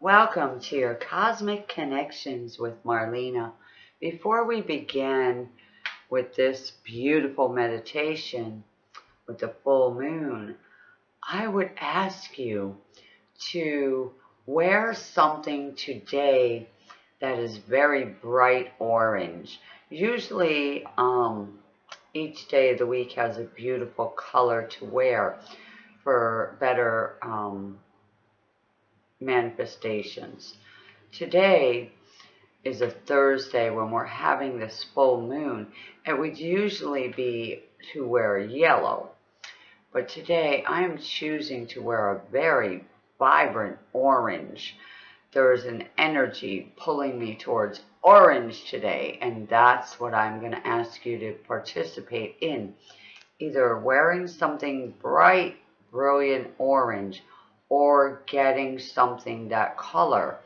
Welcome to your Cosmic Connections with Marlena. Before we begin with this beautiful meditation with the full moon, I would ask you to wear something today that is very bright orange. Usually, um, each day of the week has a beautiful color to wear for better um, manifestations. Today is a Thursday when we're having this full moon. It would usually be to wear yellow. But today I am choosing to wear a very vibrant orange. There is an energy pulling me towards orange today, and that's what I'm going to ask you to participate in. Either wearing something bright, brilliant orange, or getting something that color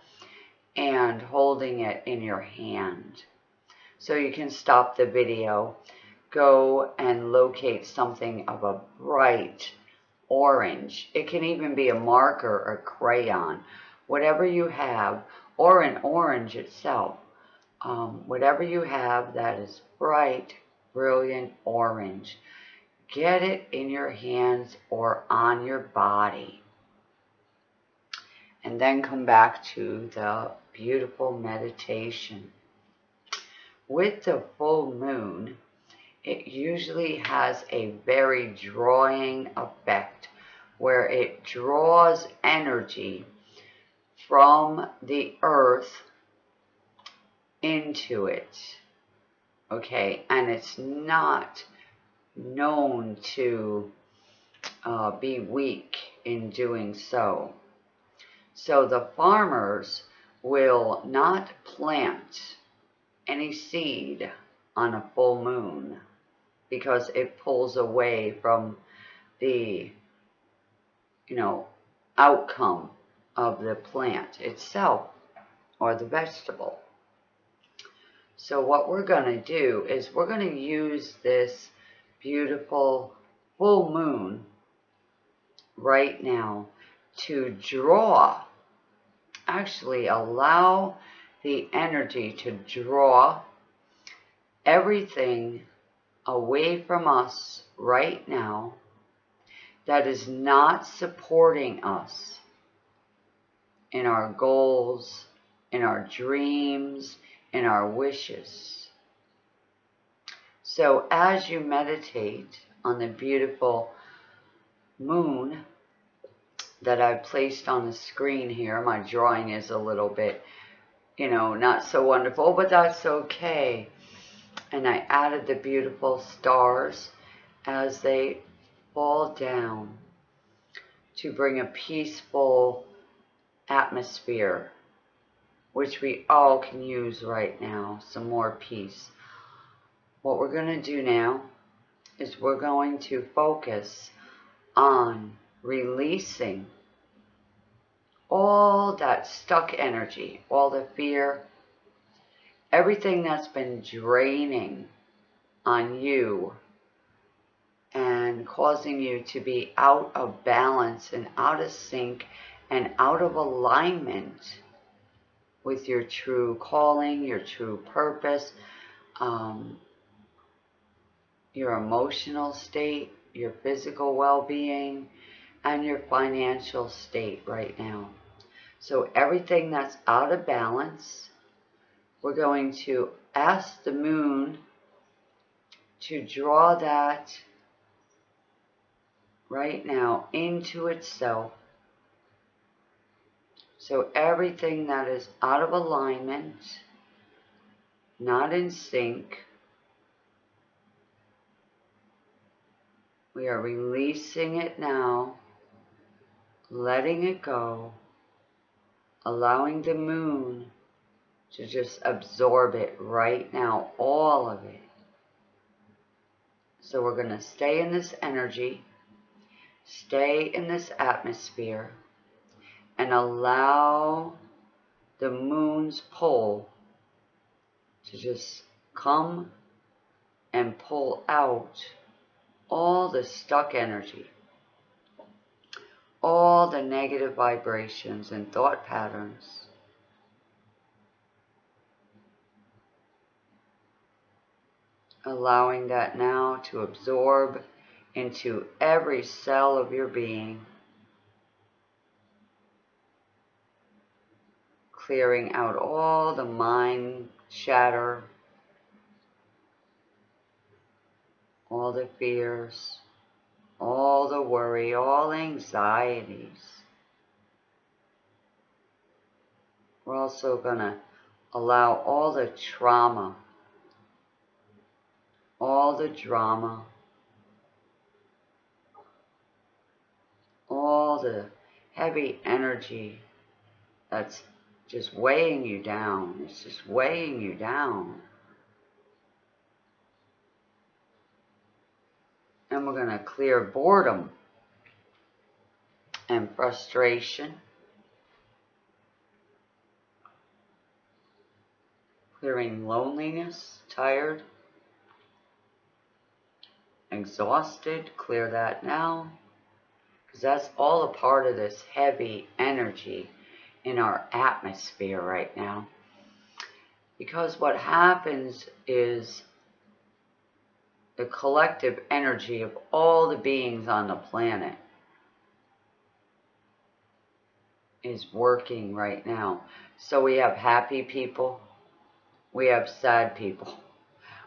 and holding it in your hand. So you can stop the video, go and locate something of a bright orange. It can even be a marker or crayon, whatever you have, or an orange itself. Um, whatever you have that is bright, brilliant orange, get it in your hands or on your body. And then come back to the beautiful meditation. With the full moon, it usually has a very drawing effect where it draws energy from the earth into it. Okay, and it's not known to uh, be weak in doing so. So the farmers will not plant any seed on a full moon because it pulls away from the, you know, outcome of the plant itself or the vegetable. So what we're going to do is we're going to use this beautiful full moon right now to draw, actually allow the energy to draw everything away from us right now that is not supporting us in our goals, in our dreams, in our wishes. So as you meditate on the beautiful moon that I've placed on the screen here. My drawing is a little bit, you know, not so wonderful, but that's okay. And I added the beautiful stars as they fall down to bring a peaceful atmosphere, which we all can use right now, some more peace. What we're going to do now is we're going to focus on releasing all that stuck energy, all the fear, everything that's been draining on you and causing you to be out of balance and out of sync and out of alignment with your true calling, your true purpose, um, your emotional state, your physical well-being, and your financial state right now. So everything that's out of balance, we're going to ask the moon to draw that right now into itself. So everything that is out of alignment, not in sync, We are releasing it now, letting it go, allowing the moon to just absorb it right now, all of it. So we're going to stay in this energy, stay in this atmosphere, and allow the moon's pull to just come and pull out all the stuck energy, all the negative vibrations and thought patterns. Allowing that now to absorb into every cell of your being. Clearing out all the mind chatter, all the fears all the worry, all anxieties. We're also going to allow all the trauma, all the drama, all the heavy energy that's just weighing you down. It's just weighing you down. And we're going to clear boredom and frustration. Clearing loneliness, tired, exhausted. Clear that now. Because that's all a part of this heavy energy in our atmosphere right now. Because what happens is the collective energy of all the beings on the planet is working right now. So we have happy people, we have sad people,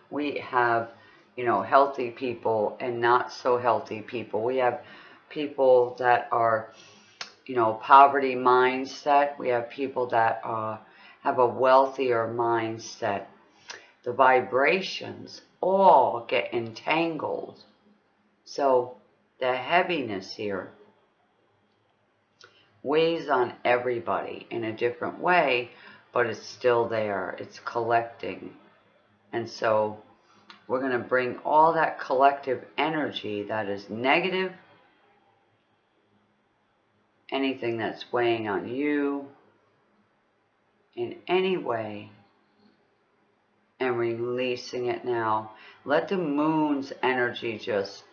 we have, you know, healthy people and not so healthy people. We have people that are, you know, poverty mindset. We have people that uh, have a wealthier mindset. The vibrations all get entangled. So the heaviness here weighs on everybody in a different way, but it's still there. It's collecting. And so we're going to bring all that collective energy that is negative, anything that's weighing on you in any way, and releasing it now. Let the moon's energy just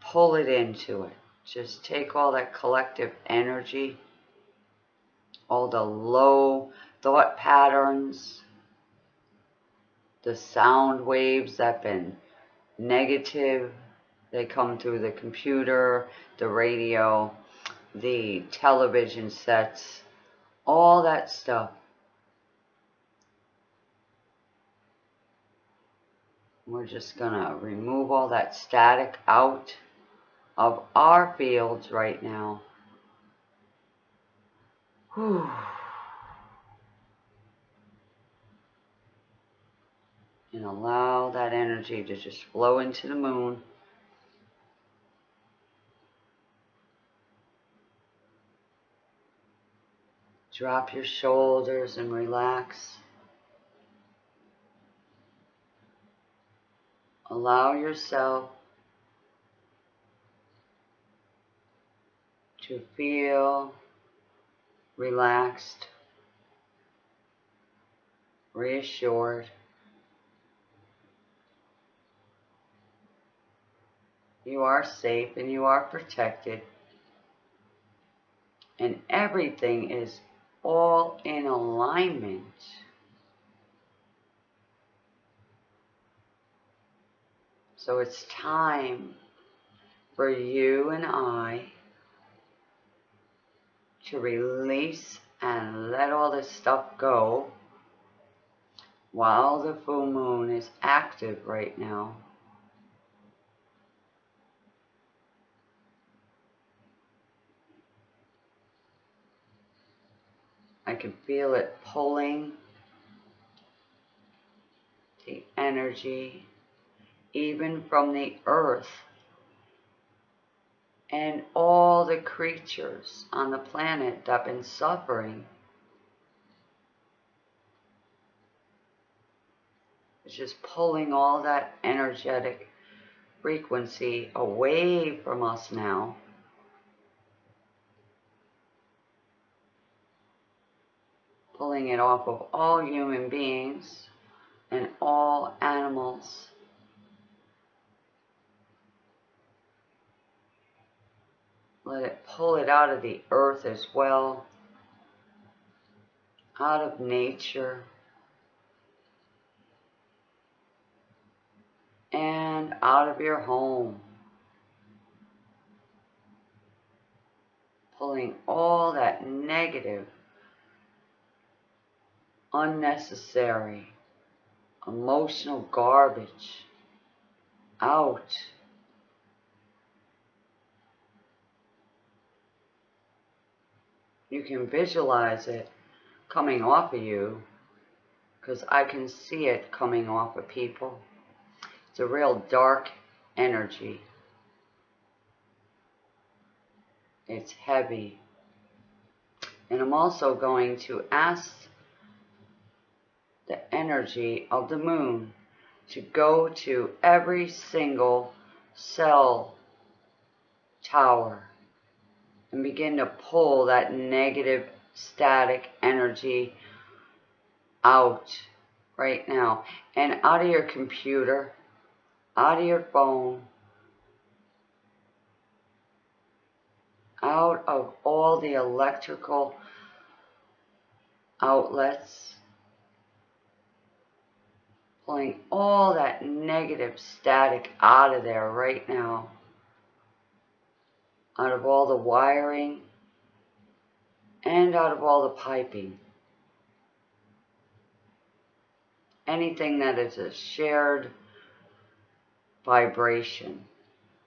pull it into it. Just take all that collective energy, all the low thought patterns, the sound waves that have been negative. They come through the computer, the radio, the television sets, all that stuff We're just going to remove all that static out of our fields right now. Whew. And allow that energy to just flow into the moon. Drop your shoulders and relax. Allow yourself to feel relaxed, reassured. You are safe and you are protected. And everything is all in alignment. So it's time for you and I to release and let all this stuff go while the full moon is active right now. I can feel it pulling the energy even from the earth and all the creatures on the planet that have been suffering. It's just pulling all that energetic frequency away from us now. Pulling it off of all human beings and all animals. Let it pull it out of the earth as well, out of nature. And out of your home. Pulling all that negative, unnecessary, emotional garbage out. You can visualize it coming off of you because I can see it coming off of people. It's a real dark energy. It's heavy. And I'm also going to ask the energy of the moon to go to every single cell tower and begin to pull that negative static energy out right now. And out of your computer, out of your phone, out of all the electrical outlets, pulling all that negative static out of there right now out of all the wiring and out of all the piping. Anything that is a shared vibration,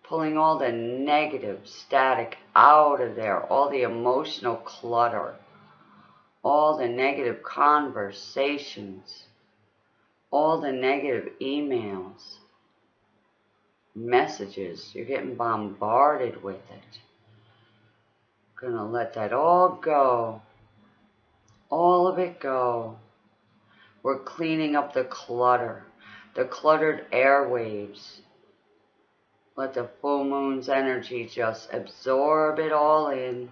pulling all the negative static out of there, all the emotional clutter, all the negative conversations, all the negative emails, messages. You're getting bombarded with it. Gonna let that all go. All of it go. We're cleaning up the clutter, the cluttered airwaves. Let the full moon's energy just absorb it all in.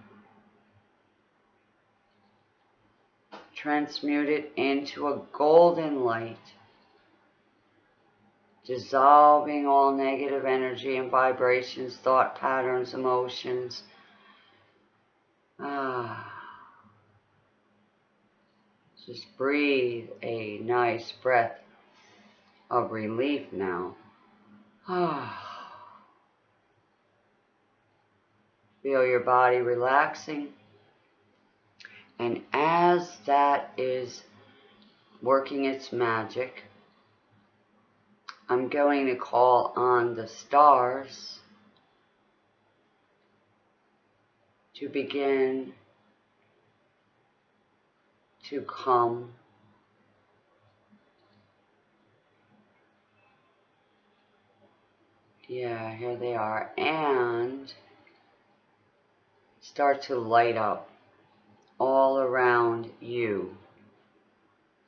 Transmute it into a golden light dissolving all negative energy and vibrations, thought patterns, emotions. Ah. Just breathe a nice breath of relief now. Ah. Feel your body relaxing. And as that is working its magic, I'm going to call on the stars to begin to come. Yeah here they are. And start to light up all around you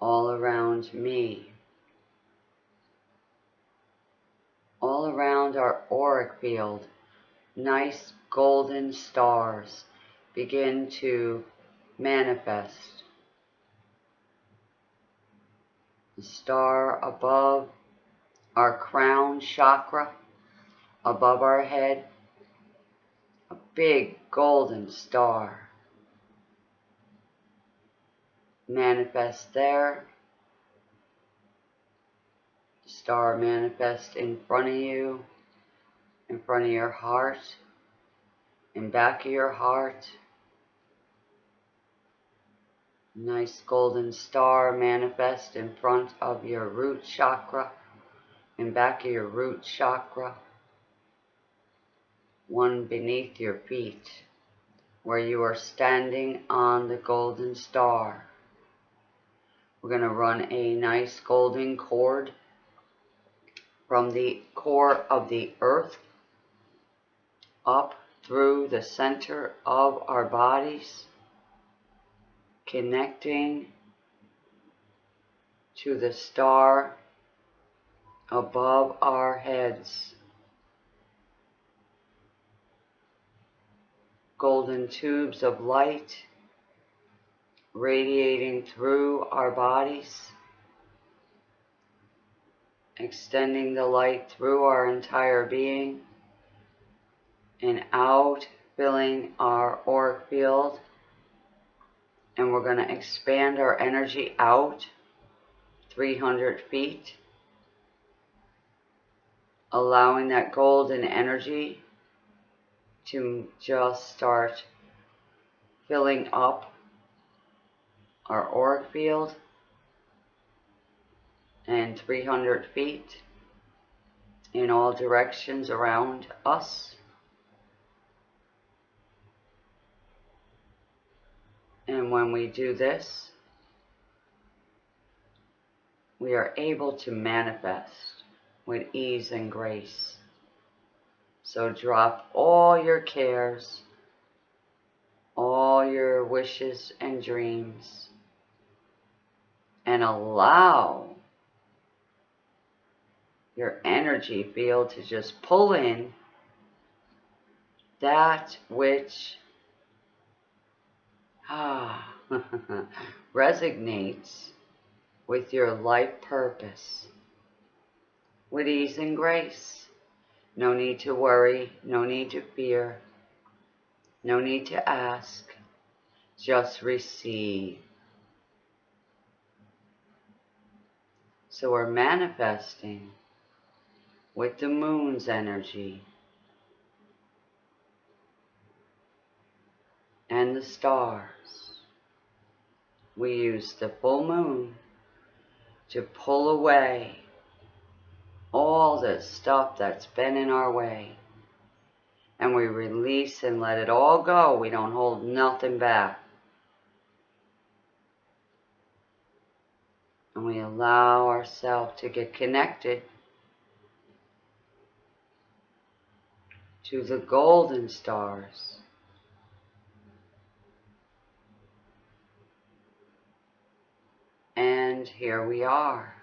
all around me all around our auric field, nice golden stars begin to manifest. The star above our crown chakra, above our head, a big golden star. manifests there star manifest in front of you, in front of your heart, in back of your heart. Nice golden star manifest in front of your root chakra, in back of your root chakra. One beneath your feet, where you are standing on the golden star. We're going to run a nice golden cord from the core of the earth up through the center of our bodies, connecting to the star above our heads. Golden tubes of light radiating through our bodies extending the light through our entire being and out filling our auric field. And we're going to expand our energy out 300 feet, allowing that golden energy to just start filling up our auric field and 300 feet in all directions around us. And when we do this, we are able to manifest with ease and grace. So drop all your cares, all your wishes and dreams, and allow your energy field to just pull in that which ah, resonates with your life purpose with ease and grace. No need to worry, no need to fear, no need to ask, just receive. So we're manifesting with the moon's energy and the stars. We use the full moon to pull away all the stuff that's been in our way. And we release and let it all go. We don't hold nothing back. And we allow ourselves to get connected to the golden stars. And here we are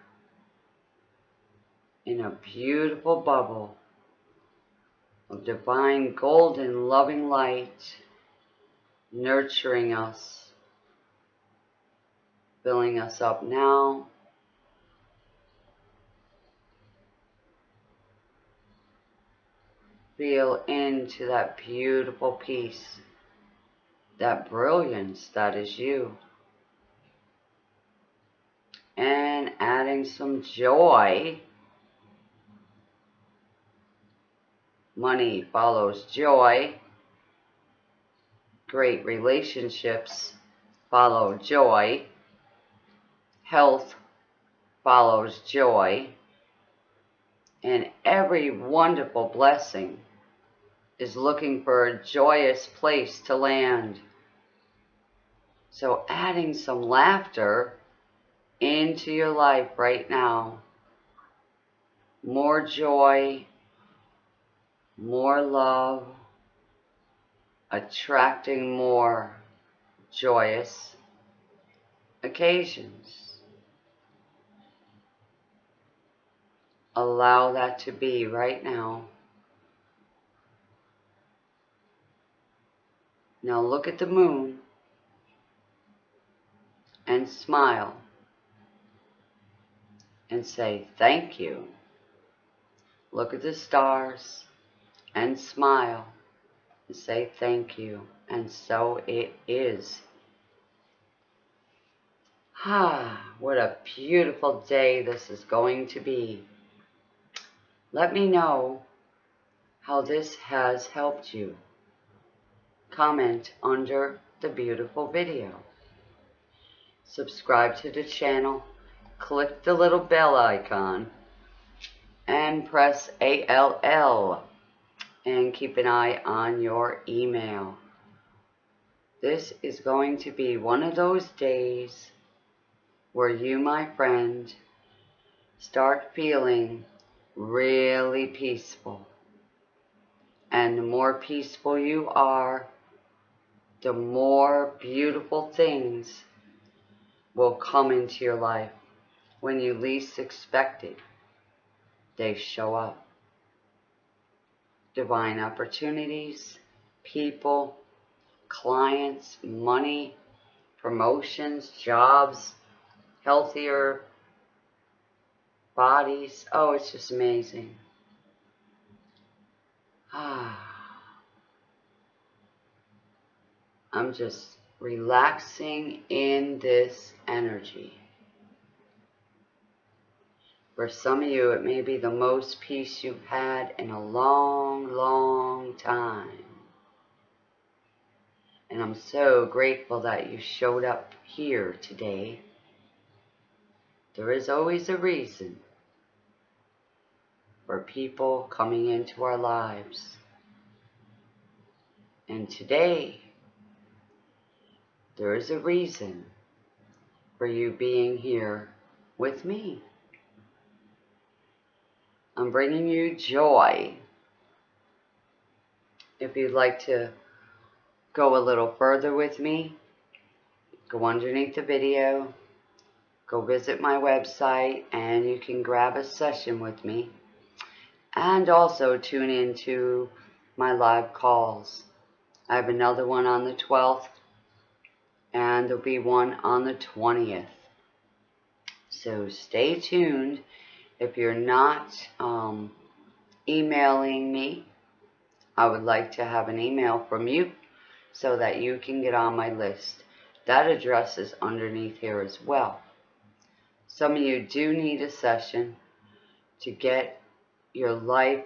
in a beautiful bubble of divine golden loving light nurturing us, filling us up now feel into that beautiful peace, that brilliance that is you. And adding some joy. Money follows joy. Great relationships follow joy. Health follows joy. And every wonderful blessing is looking for a joyous place to land. So adding some laughter into your life right now. More joy, more love, attracting more joyous occasions. Allow that to be right now. Now look at the moon and smile and say thank you. Look at the stars and smile and say thank you. And so it is. Ah, what a beautiful day this is going to be. Let me know how this has helped you. Comment under the beautiful video. Subscribe to the channel. Click the little bell icon. And press ALL. And keep an eye on your email. This is going to be one of those days where you, my friend, start feeling really peaceful. And the more peaceful you are, the more beautiful things will come into your life. When you least expect it, they show up. Divine opportunities, people, clients, money, promotions, jobs, healthier bodies. Oh, it's just amazing. Ah. I'm just relaxing in this energy. For some of you, it may be the most peace you've had in a long, long time. And I'm so grateful that you showed up here today. There is always a reason for people coming into our lives. And today, there is a reason for you being here with me. I'm bringing you joy. If you'd like to go a little further with me, go underneath the video, go visit my website, and you can grab a session with me. And also tune into my live calls. I have another one on the 12th, and there'll be one on the 20th. So stay tuned if you're not um, emailing me, I would like to have an email from you so that you can get on my list. That address is underneath here as well. Some of you do need a session to get your life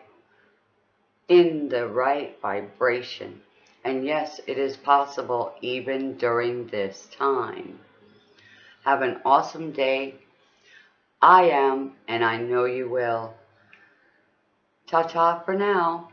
in the right vibration. And yes, it is possible even during this time. Have an awesome day. I am, and I know you will. Ta-ta for now.